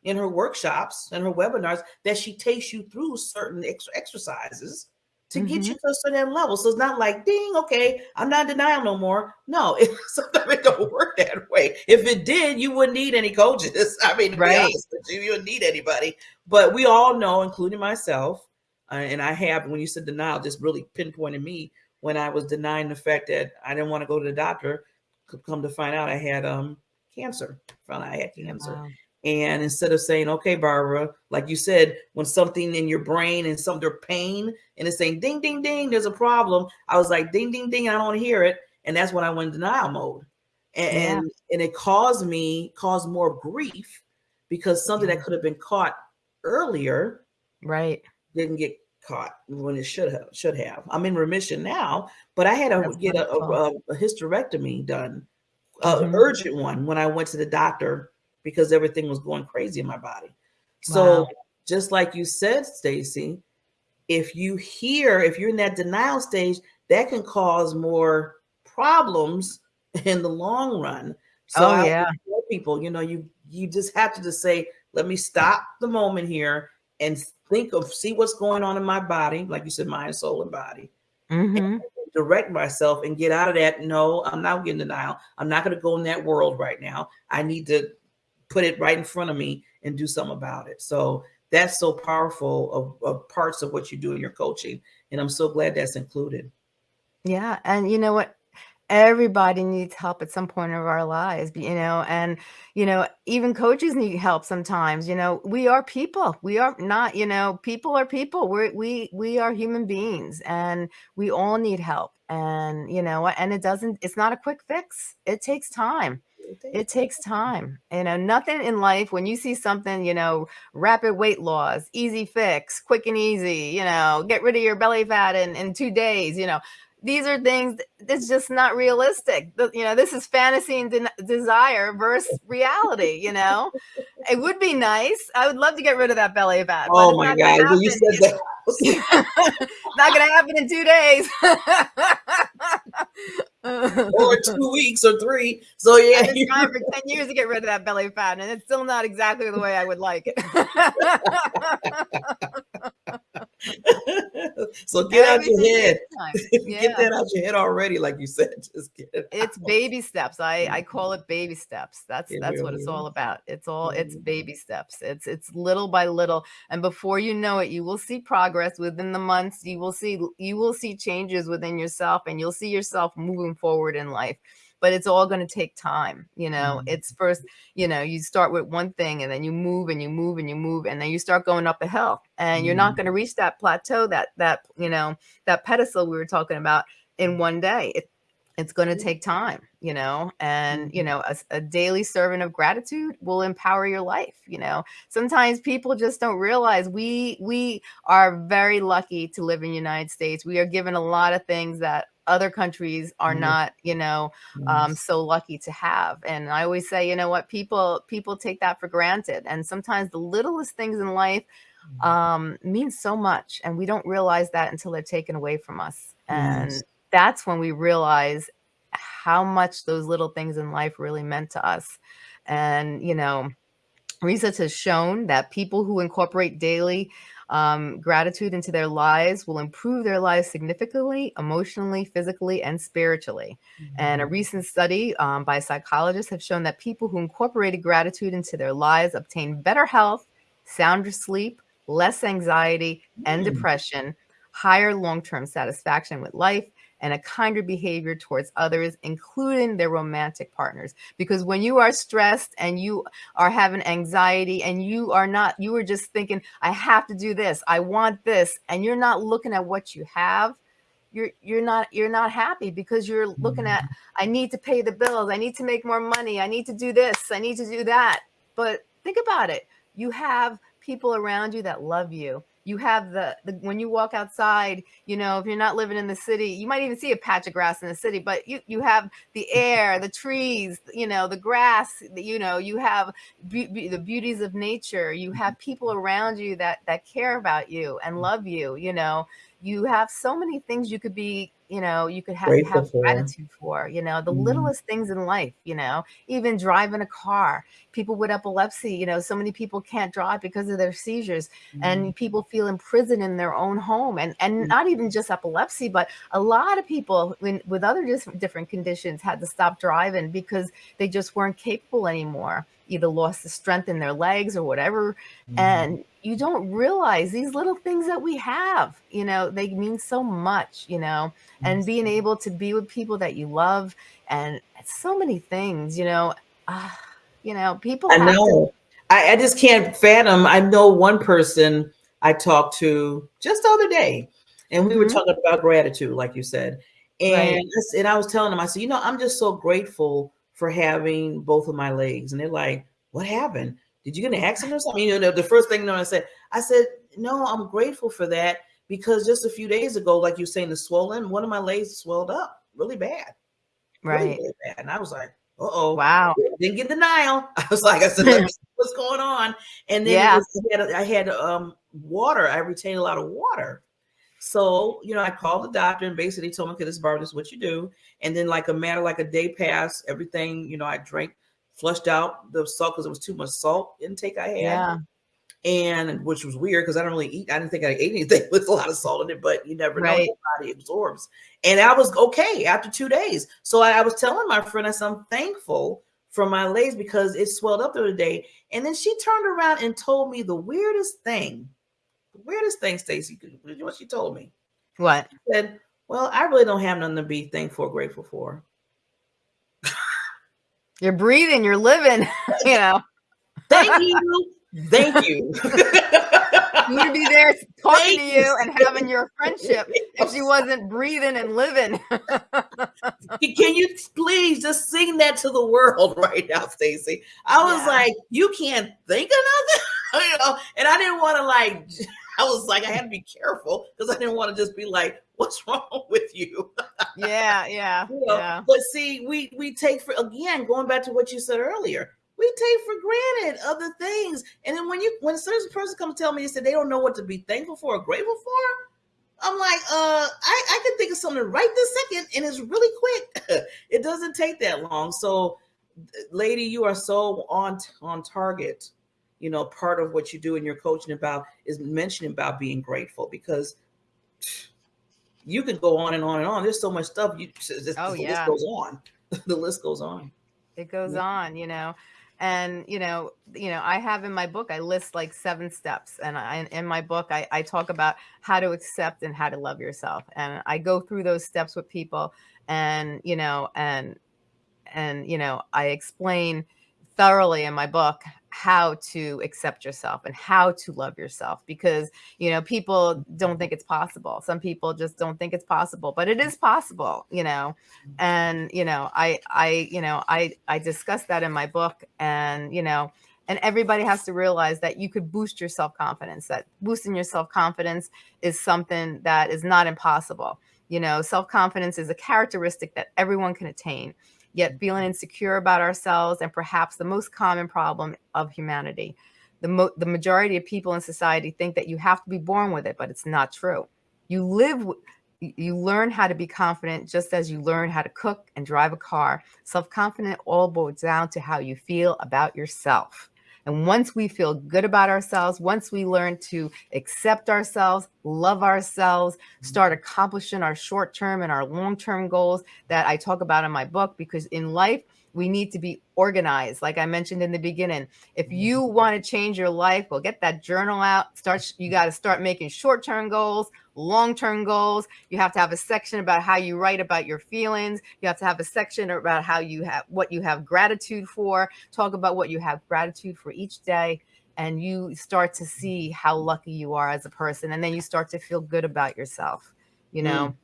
in her workshops, and her webinars that she takes you through certain ex- exercises to mm-hmm. get you to a certain level. So it's not like, ding, okay, I'm not denying no more. No, *laughs* it, sometimes it don't work that way. If it did, you wouldn't need any coaches. *laughs* I mean, right. you, you wouldn't need anybody. But we all know, including myself, uh, and I have, when you said denial, just really pinpointed me when I was denying the fact that I didn't want to go to the doctor. Come to find out I had um cancer. Found out I had cancer. Wow. And instead of saying, okay, Barbara, like you said, when something in your brain and some their pain and it's saying ding, ding, ding, there's a problem. I was like, ding, ding, ding, I don't hear it. And that's when I went denial mode. And, yeah. and, and it caused me, caused more grief because something that could have been caught earlier right didn't get caught when it should have should have. I'm in remission now, but I had to That's get a, a, a, hysterectomy done, mm-hmm. urgent one when I went to the doctor because everything was going crazy in my body. So wow. just like you said, Stacy, if you hear, if you're in that denial stage, that can cause more problems *laughs* in the long run. So oh, yeah. people, you know, you you just have to just say, let me stop the moment here and think of see what's going on in my body, like you said, mind, soul, and body. Mm-hmm. And direct myself and get out of that. No, I'm not getting denial. I'm not going to go in that world right now. I need to put it right in front of me and do something about it. So that's so powerful of, of parts of what you do in your coaching. And I'm so glad that's included. Yeah. And you know what? everybody needs help at some point of our lives you know and you know even coaches need help sometimes you know we are people we are not you know people are people we we we are human beings and we all need help and you know and it doesn't it's not a quick fix it takes time it takes time you know nothing in life when you see something you know rapid weight loss easy fix quick and easy you know get rid of your belly fat in in two days you know these are things that's just not realistic. You know, this is fantasy and de- desire versus reality. You know, it would be nice. I would love to get rid of that belly fat. Oh my god! Well, you said that. *laughs* not going to happen in two days. *laughs* or *laughs* two weeks or three. So yeah, it's time for ten years to get rid of that belly fat, and it's still not exactly the way I would like it. *laughs* *laughs* so get out your head. *laughs* Yeah. Get that out your head already, like you said. *laughs* Just get it. It's out. baby steps. I I call it baby steps. That's it that's really what it's is. all about. It's all it's mm-hmm. baby steps. It's it's little by little, and before you know it, you will see progress within the months. You will see you will see changes within yourself, and you'll see yourself moving forward in life but it's all going to take time you know mm-hmm. it's first you know you start with one thing and then you move and you move and you move and then you start going up a hill and you're not mm-hmm. going to reach that plateau that that you know that pedestal we were talking about in one day it, it's going to take time you know and you mm-hmm. know a, a, daily servant of gratitude will empower your life you know sometimes people just don't realize we we are very lucky to live in the united states we are given a lot of things that other countries are mm-hmm. not you know um, so lucky to have and i always say you know what people people take that for granted and sometimes the littlest things in life mm-hmm. um, mean so much and we don't realize that until they're taken away from us and yes. that's when we realize how much those little things in life really meant to us and you know research has shown that people who incorporate daily um, gratitude into their lives will improve their lives significantly, emotionally, physically, and spiritually. Mm-hmm. And a mm-hmm. recent study um, by psychologists have shown that people who incorporated gratitude into their lives obtain better health, sounder sleep, less anxiety and mm-hmm. depression, higher long term satisfaction with life, and a kinder behavior towards others, including their romantic partners. Because when you are stressed and you are having anxiety and you are not, you are just thinking, I have to do this, I want this, and you're not looking at what you have you're you're not you're not happy because you're looking at mm-hmm. i need to pay the bills i need to make more money i need to do this i need to do that but think about it you have people around you that love you you have the, the when you walk outside you know if you're not living in the city you might even see a patch of grass in the city but you you have the *laughs* air the trees you know the grass you know you have be- be- the beauties of nature. You have mm-hmm. people around you that that care about you and mm-hmm. love you you know you have so many things you could be you know you could have, have gratitude for you know the mm littlest things in life you know even driving a car. People with epilepsy you know so many people can't drive because of their seizures mm and people feel imprisoned in their own home and and mm not even just epilepsy but a lot of people when, with other different conditions had to stop driving because they just weren't capable anymore either lost the strength in their legs or whatever mm and you don't realize these little things that we have you know they mean so much you know and being able to be with people that you love and so many things you know uh, you know people i know I, I just can't fathom. I know one person I talked to just the other day, and we mm-hmm. were talking about gratitude, like you said. And, right. and I was telling them, I said, you know, I'm just so grateful for having both of my legs. And they're like, what happened? Did you get an *laughs* accident or something? You know, the, first thing you know, I said, I said, no, I'm grateful for that because just a few days ago, like you're saying, the swollen, one of my legs swelled up really bad. Right. Really, really bad. And I was like, oh, wow. *laughs* Didn't get denial. *laughs* I was like, I said, what's going on? And then yeah. was, I had, I had um, water. I retained a lot of water. So, you know, I called the doctor and basically told him, okay, this bar, this is what you do. And then like a matter, like a day passed, everything, you know, I drank, flushed out the salt because it was too much salt intake I had. Yeah. And which was weird because I don't really eat, I didn't think I ate anything *laughs* with a lot of salt in it, but you never right. know your body absorbs. And I was okay after two days. So I, I was telling my friend, I said, I'm thankful for my legs because it swelled up the other day. And then she turned around and told me the weirdest thing weirdest thing, Stacy, what she told me. What? She said, Well, I really don't have nothing to be thankful or grateful for. You're breathing, you're living, *laughs* you know. Thank you. *laughs* Thank you. you would be there talking Thank to you and having your friendship if she *laughs* wasn't breathing and living. Can you please just sing that to the world right now, Stacy? I was yeah. like, you can't think of nothing, you know, and I didn't want to like *laughs* I was like, I had to be careful because I didn't want to just be like, "What's *laughs* wrong with you?" *laughs* yeah, yeah, you know? yeah. But see, we we take for again going back to what you said earlier. We take for granted other things, and then when you when a certain person comes tell me they said they don't know what to be thankful for or grateful for, I'm like, uh, I I can think of something right this second, and it's really quick. it doesn't take that long. So, lady, you are so on on target you know, part of what you do in your coaching about is mentioning about being grateful because you can go on and on and on. There's so much stuff. You just, oh, the yeah. list goes on. *laughs* the list goes on. It goes yeah. on, you know. And you know, you know, I have in my book, I list like seven steps, and I, in my book, I, I talk about how to accept and how to love yourself, and I go through those steps with people, and you know, and and you know, I explain thoroughly in my book how to accept yourself and how to love yourself because you know people don't mm-hmm. think it's possible. Some people just don't think it's possible but it is possible you know mm-hmm. and you know i i you know i i discuss that in my book and you know and everybody has to realize that you could boost your self-confidence that boosting your self-confidence is something that is not impossible. You know self-confidence is a characteristic that everyone can attain yet mm-hmm. feeling insecure about ourselves, and perhaps the most common problem of humanity. The, mo- the majority of people in society think that you have to be born with it, but it's not true. You live, you learn how to be confident just as you learn how to cook and drive a car. Self confident all boils down to how you feel about yourself. And once we feel good about ourselves, once we learn to accept ourselves, love ourselves, mm-hmm. start accomplishing our short term and our long term goals that I talk about in my book, because in life, we need to be organized like i mentioned in the beginning if mm-hmm. you want to change your life well get that journal out start you got to start making short-term goals long-term goals you have to have a section about how you write about your feelings you have to have a section about how you have what you have gratitude for talk about what you have gratitude for each day and you start to see how lucky you are as a person and then you start to feel good about yourself you know mm.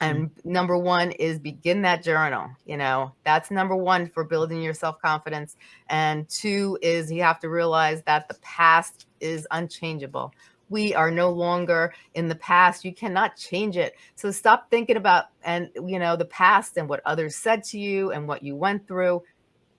And number one is begin that journal. You know, that's number one for building your self confidence. And two is you have to realize that the past is unchangeable. We are no longer in the past. You cannot change it. So stop thinking about and you know the past and what others said to you and what you went through.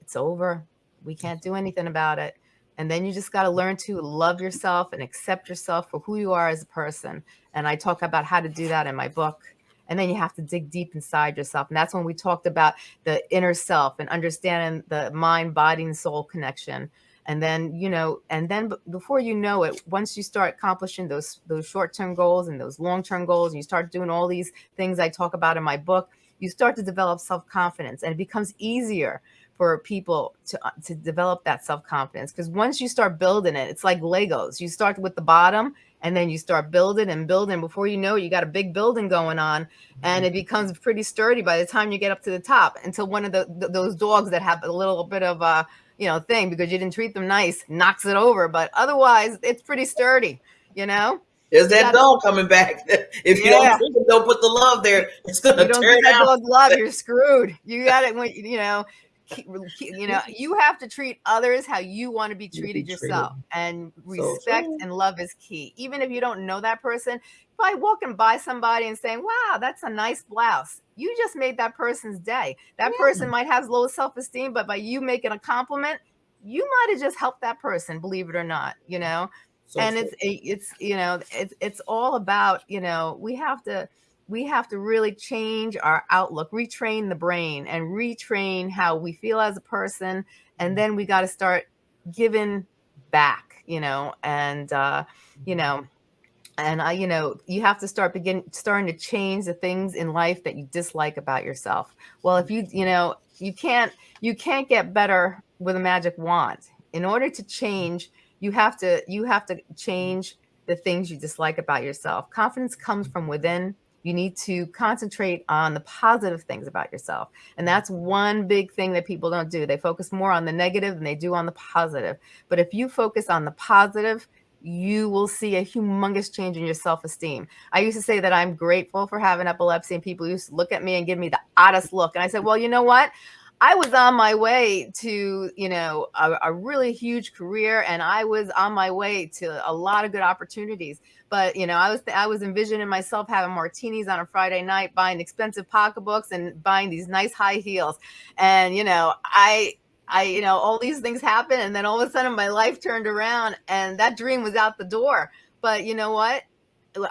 It's over. We can't do anything about it. And then you just got to learn to love yourself and accept yourself for who you are as a person. And I talk about how to do that in my book and then you have to dig deep inside yourself and that's when we talked about the inner self and understanding the mind body and soul connection and then you know and then before you know it once you start accomplishing those those short-term goals and those long-term goals and you start doing all these things i talk about in my book you start to develop self-confidence and it becomes easier for people to uh, to develop that self-confidence because once you start building it it's like legos. You start with the bottom and then you start building and building. Before you know it, you got a big building going on and it becomes pretty sturdy by the time you get up to the top until one of the th- those dogs that have a little bit of a you know thing because you didn't treat them nice knocks it over but otherwise it's pretty sturdy you know there's that dog coming back. *laughs* If you yeah. don't, don't put the love there, it's gonna you don't turn that dog love. *laughs* You're screwed. You got it when you know you know *laughs* you have to treat others how you want to be treated be yourself and respect so and love is key. Even if you don't know that person by walking by somebody and saying wow that's a nice blouse. You just made that person's day. That yeah. person might have low self-esteem but by you making a compliment you might have just helped that person believe it or not you know? So and it's it's you know it's it's all about you know we have to we have to really change our outlook, retrain the brain and retrain how we feel as a person. And then we got to start giving back, you know, and, uh, you know, and I, you know, you have to start begin starting to change the things in life that you dislike about yourself. Well, if you, you know, you can't, you can't get better with a magic wand. In order to change, you have to, you have to change the things you dislike about yourself. Confidence comes from within you need to concentrate on the positive things about yourself. And mm-hmm. that's one big thing that people don't do. They focus more on the negative than they do on the positive. But if you focus on the positive, you will see a humongous change in your self-esteem. I used to say that I'm grateful for having epilepsy and people used to look at me and give me the oddest look. And I said, well, you know what? I was on my way to, you know, a, a, really huge career and I was on my way to a lot of good opportunities. But, you know, I was I was envisioning myself having martinis on a Friday night, buying expensive pocketbooks and buying these nice high heels. And, you know, I I, you know, all these things happen and then all of a sudden my life turned around and that dream was out the door. But you know what?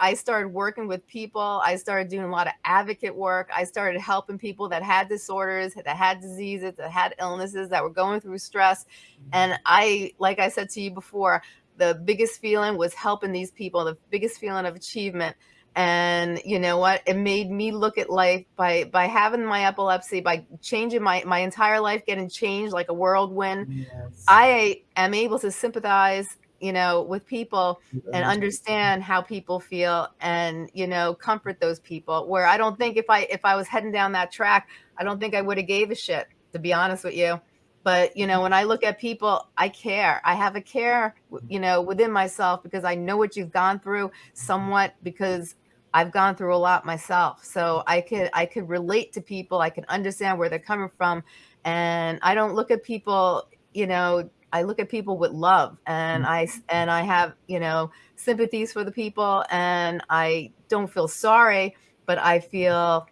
I started working with people. I started doing a lot of advocate work. I started helping people that had disorders, that had diseases, that had illnesses, that were going through stress. Mm-hmm. And I, like I said to you before, the biggest feeling was helping these people, the biggest feeling of achievement. And you know what? It made me look at life by by having my epilepsy, by changing my my entire life, getting changed like a whirlwind. Yes. I am able to sympathize you know, with people and mm-hmm. understand how people feel and, you know, comfort those people where I don't think if I, if I was heading down that track, I don't think I would have gave a shit, to be honest with you. But, you know, mm-hmm. when I look at people, I care. I have a care, mm-hmm. you know, within myself because I know what you've gone through somewhat because I've gone through a lot myself. So I could, I could relate to people. I can understand where they're coming from. And I don't look at people, you know, I look at people with love and. I mm-hmm. and I have, you know, sympathies for the people and I don't feel sorry, but I feel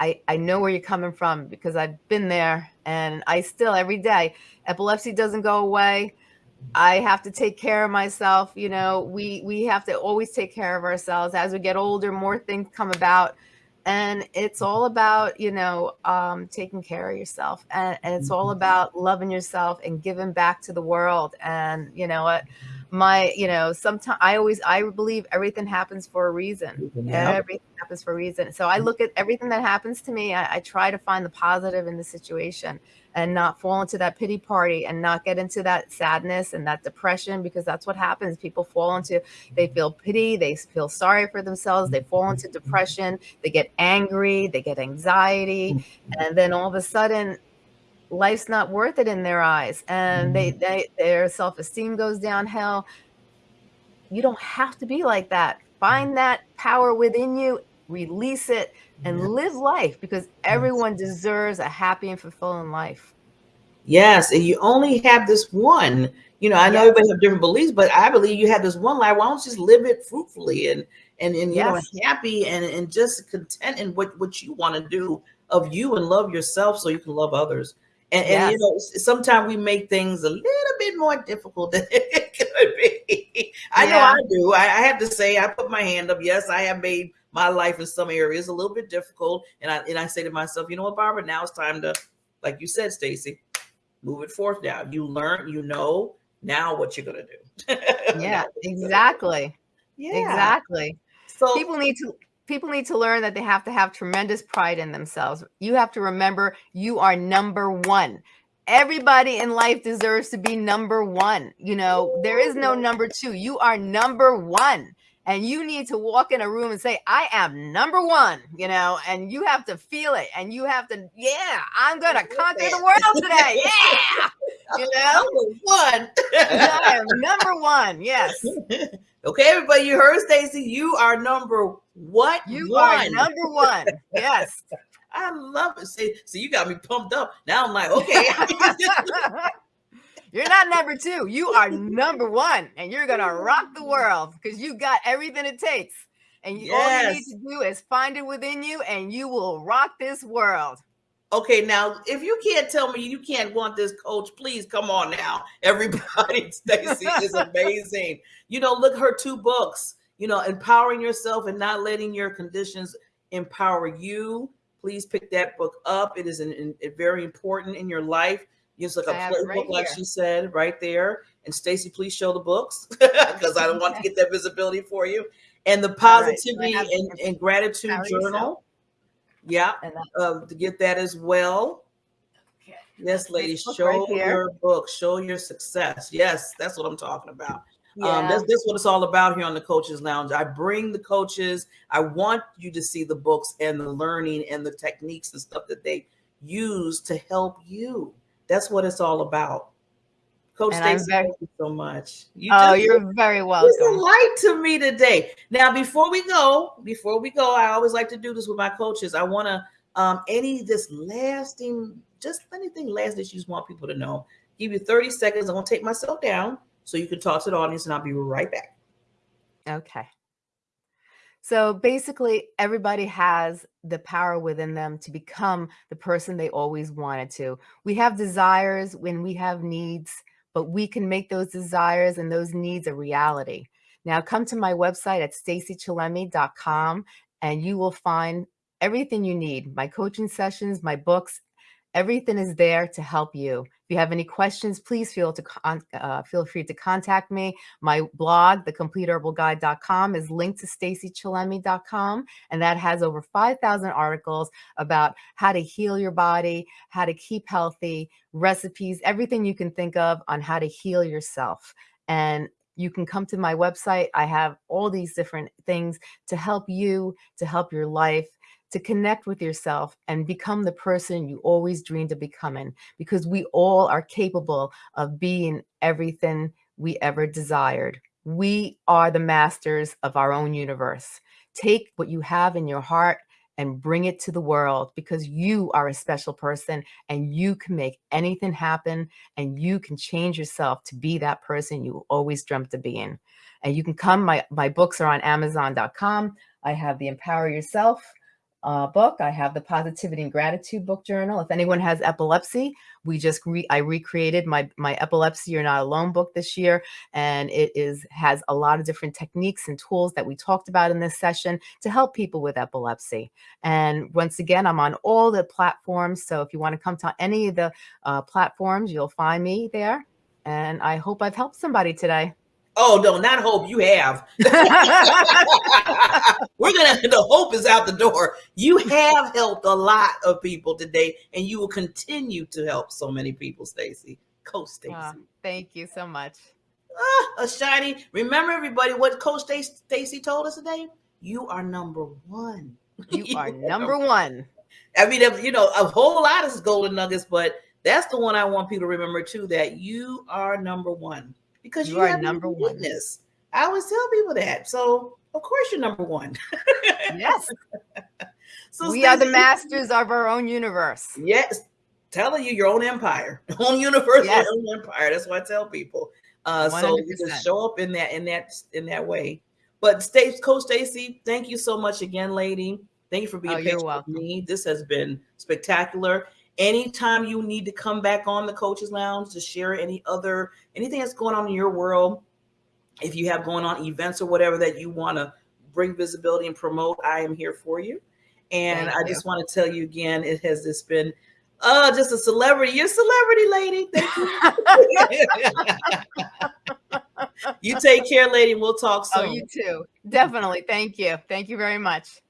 I, I know where you're coming from because I've been there and I still every day epilepsy doesn't go away. I have to take care of myself. You know, we we have to always take care of ourselves. As we get older, more things come about and it's all about you know um, taking care of yourself and, and it's all mm-hmm. about loving yourself and giving back to the world. And you know what? My you know sometimes i always i believe everything happens for a reason. Yeah. everything happens. for a reason. So i look at everything that happens to me I, I try to find the positive in the situation and not fall into that pity party and not get into that sadness and that depression because that's what happens. People fall into, they feel pity, they feel sorry for themselves, they fall into depression, they get angry, they get anxiety, and then all of a sudden, life's not worth it in their eyes and they, mm. they their self-esteem goes downhill. You don't have to be like that. Find mm. that power within you, release it, and yes. live life because everyone deserves a happy and fulfilling life. Yes, and you only have this one. You know, I know yes. everybody have different beliefs, but I believe you have this one life. Why don't you just live it fruitfully and and and you yes. know happy and and just content in what what you want to do of you and love yourself so you can love others. And, yes. and you know, sometimes we make things a little bit more difficult than *laughs* it could be. I yeah. know I do. I, I have to say, I put my hand up. Yes, I have made my life in some areas a little bit difficult. And I and I say to myself, you know what, Barbara, now it's time to, like you said, Stacy, move it forth now. You learn, you know now what you're gonna do. *laughs* yeah, exactly. Yeah. Exactly. So people need to people need to learn that they have to have tremendous pride in themselves. You have to remember you are number one. everybody in life deserves to be number one. You know, there is no number two. You are number one. And you need to walk in a room and say, I am number one, you know, and you have to feel it. And you have to, yeah, I'm going to conquer the world today. *laughs* Yeah. You know, number one. I *laughs* am number one. Yes. Okay, everybody, you heard Stacy. You are number what? You one. are number one. Yes. *laughs* I love it. See, so you got me pumped up. Now I'm like, okay. You're not number two. You are number one, and you're gonna rock the world because you got everything it takes. And you, yes. all you need to do is find it within you, and you will rock this world. Okay, now if you can't tell me you can't want this coach, please come on now. *laughs* Everybody, Stacy is amazing. You know, look her two books. You know, empowering yourself and not letting your conditions empower you please pick that book up. It is an, an, very important in your life. It's like a playbook, right like she said, right there. And Stacy, please show the books *laughs* because I don't want to *laughs* get that visibility for you. And the positivity right. and, and, gratitude journal. Yeah, uh, to get that as well. Okay. Yes, ladies, show right your book, show your success. Yes, that's what I'm talking about. Um, yeah. Um, that's, that's what it's all about here on the Coaches Lounge. I bring the coaches. I want you to see the books and the learning and the techniques and stuff that they use to help you. That's what it's all about. Coach Stacy, very, thank you so much. You oh, you're very welcome. It's a light to me today. Now, before we go, before we go, I always like to do this with my coaches. I want to um, any this lasting, just anything last that you just want people to know. Give you 30 seconds. I'm gonna take myself down so you can talk to the audience and I'll be right back. Okay. So basically, everybody has the power within them to become the person they always wanted to. We have desires when we have needs, but we can make those desires and those needs a reality. Now, come to my website at stacychillemi.com and you will find everything you need my coaching sessions, my books, Everything is there to help you. If you have any questions, please feel to uh, feel free to contact me. My blog, thecompleteherbalguide.com, is linked to stacychillemi.com, and that has over 5,000 articles about how to heal your body, how to keep healthy, recipes, everything you can think of on how to heal yourself. And you can come to my website. I have all these different things to help you, to help your life, to connect with yourself and become the person you always dreamed of becoming because we all are capable of being everything we ever desired. We are the masters of our own universe. Take what you have in your heart and bring it to the world because you are a special person and you can make anything happen and you can change yourself to be that person you always dreamt of being. And you can come, my, my books are on amazon.com. I have the Empower Yourself, uh, book. I have the Positivity and Gratitude book journal. If anyone has epilepsy, we just re I recreated my my Epilepsy You're Not Alone book this year, and it is has a lot of different techniques and tools that we talked about in this session to help people with epilepsy. And once again, I'm on all the platforms. So if you want to come to any of the uh, platforms, you'll find me there. And I hope I've helped somebody today. Oh no, not hope. You have. *laughs* We're gonna. The hope is out the door. You have helped a lot of people today, and you will continue to help so many people, Stacy. Coach Stacy. Uh, thank you so much. Ah, a shiny. Remember, everybody, what Coach Stacy told us today. You are number one. You, you *laughs* are number one. I mean, you know, a whole lot of golden nuggets, but that's the one I want people to remember too. That you are number one because you, you are number one. Witness. I always tell people that. So of course you're number one. yes. *laughs* So we are the masters of our own universe. Yes. Telling you your own empire, *laughs* own universe, yes. own empire. That's what I tell people. Uh, so you just show up in that in that in that way. But stay, Coach Stacy, thank you so much again, lady. Thank you for being oh, patient with me. This has been spectacular. Anytime you need to come back on the coaches lounge to share any other anything that's going on in your world, if you have going on events or whatever that you want to bring visibility and promote, I am here for you. And Thank I you. just want to tell you again, it has just been oh, just a celebrity. You're a celebrity, lady. Thank you. *laughs* you take care, lady. We'll talk soon. Oh, you too. Definitely. Thank you. Thank you very much.